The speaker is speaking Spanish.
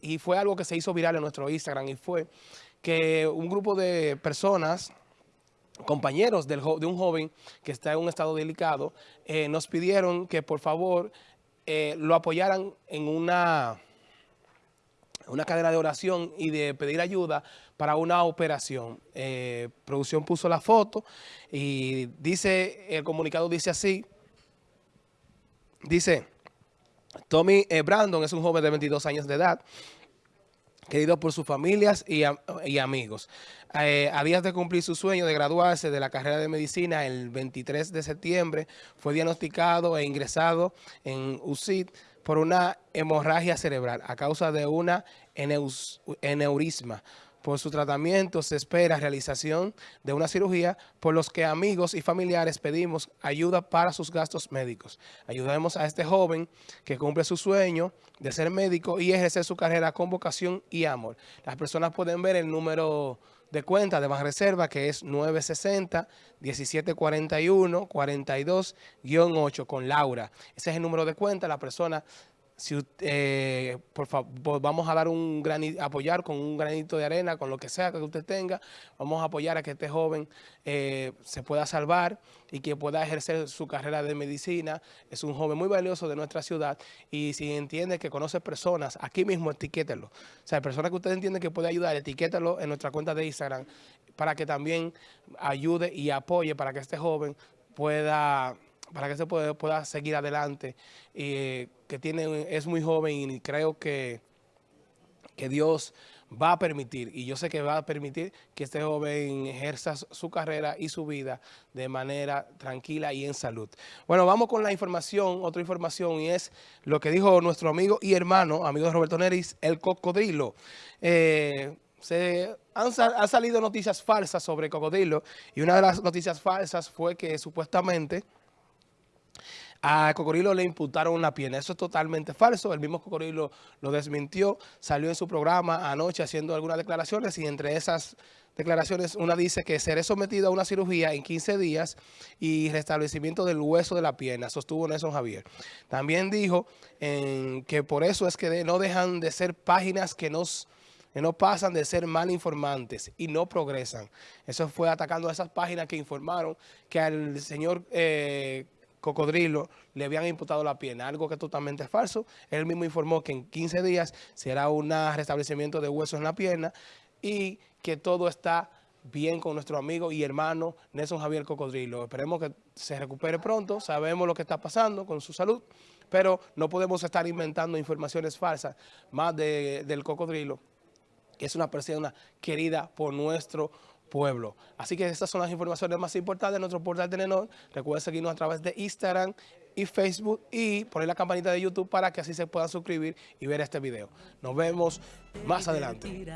y fue algo que se hizo viral en nuestro Instagram y fue que un grupo de personas compañeros del, de un joven que está en un estado delicado, eh, nos pidieron que por favor eh, lo apoyaran en una, una cadena de oración y de pedir ayuda para una operación. Eh, producción puso la foto y dice, el comunicado dice así, dice, Tommy Brandon es un joven de 22 años de edad, querido por sus familias y, amigos. Eh, a días de cumplir su sueño de graduarse de la carrera de medicina, el 23 de septiembre fue diagnosticado e ingresado en UCID por una hemorragia cerebral a causa de una eneurisma por su tratamiento se espera realización de una cirugía por los que amigos y familiares pedimos ayuda para sus gastos médicos. Ayudemos a este joven que cumple su sueño de ser médico y ejercer su carrera con vocación y amor. Las personas pueden ver el número de cuenta de Banreserva que es 960-1741-42-8 con Laura. Ese es el número de cuenta. La persona si eh, por favor, vamos a dar un granito, apoyar con un granito de arena, con lo que sea que usted tenga, vamos a apoyar a que este joven eh, se pueda salvar y que pueda ejercer su carrera de medicina. Es un joven muy valioso de nuestra ciudad y si entiende que conoce personas, aquí mismo etiquételo. O sea, personas que usted entiende que puede ayudar, etiquételo en nuestra cuenta de Instagram para que también ayude y apoye para que este joven pueda para que se pueda, pueda seguir adelante, y que tiene, es muy joven y creo que, que Dios va a permitir, y yo sé que va a permitir que este joven ejerza su carrera y su vida de manera tranquila y en salud. Bueno, vamos con la información, otra información, y es lo que dijo nuestro amigo y hermano, amigo de Roberto Neris, el cocodrilo. Eh, se han, han, salido noticias falsas sobre cocodrilo, y una de las noticias falsas fue que supuestamente a Cocodrilo le imputaron una pierna. Eso es totalmente falso. El mismo Cocodrilo lo desmintió. Salió en su programa anoche haciendo algunas declaraciones y entre esas declaraciones una dice que seré sometido a una cirugía en 15 días y restablecimiento del hueso de la pierna, sostuvo Nelson Javier. También dijo que por eso es que no dejan de ser páginas que nos no pasan de ser mal informantes y no progresan. Eso fue atacando a esas páginas que informaron que al señor eh, Cocodrilo le habían imputado la pierna, algo que es totalmente falso. Él mismo informó que en 15 días será un restablecimiento de huesos en la pierna y que todo está bien con nuestro amigo y hermano Nelson Javier Cocodrilo. Esperemos que se recupere pronto, sabemos lo que está pasando con su salud, pero no podemos estar inventando informaciones falsas más del Cocodrilo, que es una persona querida por nuestro pueblo. Así que estas son las informaciones más importantes de nuestro portal Telenor. Recuerden seguirnos a través de Instagram y Facebook y poner la campanita de YouTube para que así se puedan suscribir y ver este video. Nos vemos más adelante.